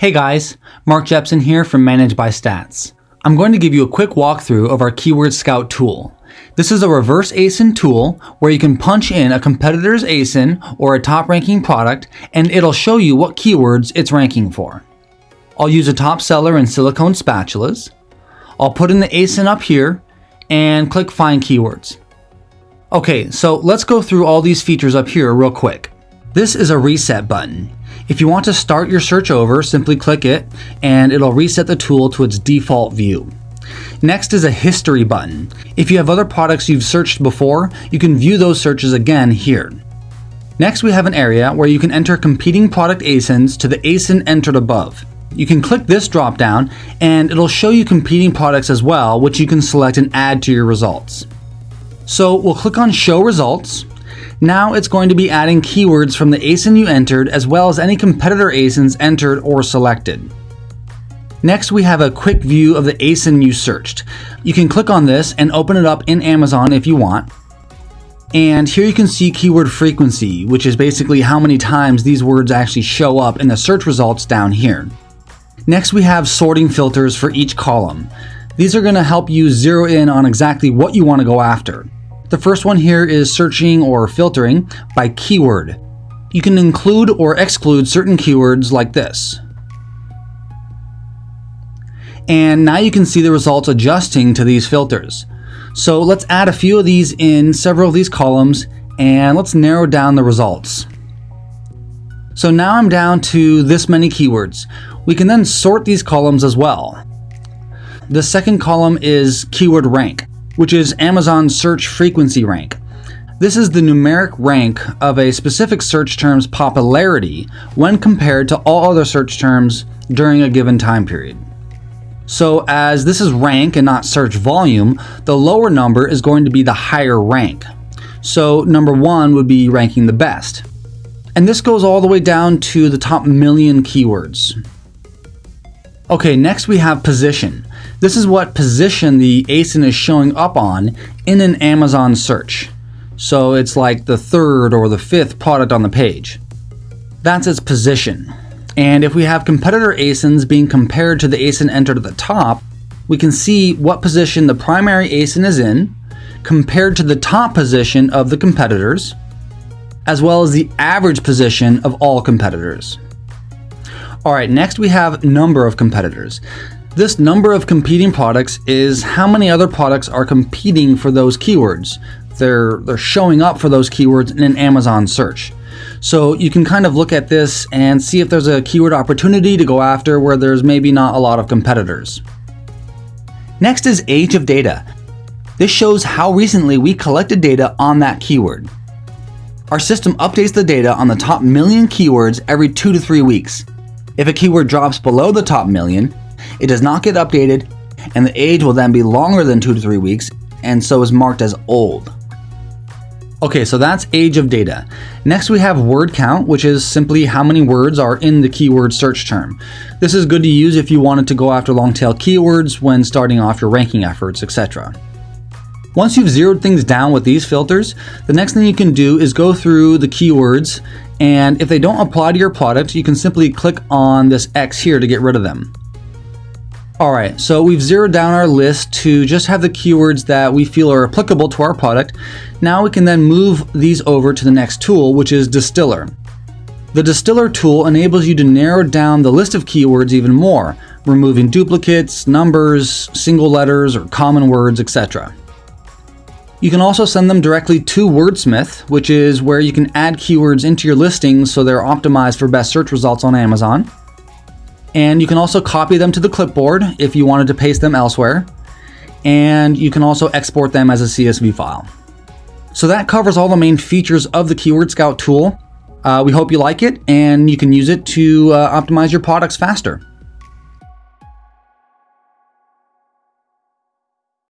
Hey guys, Mark Jepson here from Managed by Stats. I'm going to give you a quick walkthrough of our Keyword Scout tool. This is a reverse ASIN tool where you can punch in a competitor's ASIN or a top ranking product and it'll show you what keywords it's ranking for. I'll use a top seller in silicone spatulas. I'll put in the ASIN up here and click find keywords. Okay, so let's go through all these features up here real quick. This is a reset button. If you want to start your search over, simply click it and it'll reset the tool to its default view. Next is a history button. If you have other products you've searched before, you can view those searches again here. Next we have an area where you can enter competing product ASINs to the ASIN entered above. You can click this drop down and it'll show you competing products as well, which you can select and add to your results. So we'll click on show results now it's going to be adding keywords from the ASIN you entered as well as any competitor ASINs entered or selected. Next, we have a quick view of the ASIN you searched. You can click on this and open it up in Amazon if you want. And here you can see keyword frequency, which is basically how many times these words actually show up in the search results down here. Next, we have sorting filters for each column. These are going to help you zero in on exactly what you want to go after. The first one here is searching or filtering by keyword. You can include or exclude certain keywords like this. And now you can see the results adjusting to these filters. So let's add a few of these in several of these columns and let's narrow down the results. So now I'm down to this many keywords. We can then sort these columns as well. The second column is keyword rank which is Amazon's search frequency rank. This is the numeric rank of a specific search term's popularity when compared to all other search terms during a given time period. So, as this is rank and not search volume, the lower number is going to be the higher rank. So, number one would be ranking the best. And this goes all the way down to the top million keywords. Okay, next we have position. This is what position the ASIN is showing up on in an Amazon search. So it's like the third or the fifth product on the page. That's its position. And if we have competitor ASINs being compared to the ASIN entered at the top, we can see what position the primary ASIN is in compared to the top position of the competitors, as well as the average position of all competitors. All right, next we have number of competitors. This number of competing products is how many other products are competing for those keywords. They're, they're showing up for those keywords in an Amazon search. So you can kind of look at this and see if there's a keyword opportunity to go after where there's maybe not a lot of competitors. Next is age of data. This shows how recently we collected data on that keyword. Our system updates the data on the top million keywords every two to three weeks. If a keyword drops below the top million, it does not get updated, and the age will then be longer than two to three weeks, and so is marked as old. Okay, so that's age of data. Next, we have word count, which is simply how many words are in the keyword search term. This is good to use if you wanted to go after long tail keywords when starting off your ranking efforts, etc. Once you've zeroed things down with these filters, the next thing you can do is go through the keywords and if they don't apply to your product, you can simply click on this X here to get rid of them. Alright, so we've zeroed down our list to just have the keywords that we feel are applicable to our product. Now we can then move these over to the next tool, which is Distiller. The Distiller tool enables you to narrow down the list of keywords even more, removing duplicates, numbers, single letters, or common words, etc. You can also send them directly to Wordsmith, which is where you can add keywords into your listings so they're optimized for best search results on Amazon. And you can also copy them to the clipboard if you wanted to paste them elsewhere. And you can also export them as a CSV file. So that covers all the main features of the Keyword Scout tool. Uh, we hope you like it and you can use it to uh, optimize your products faster.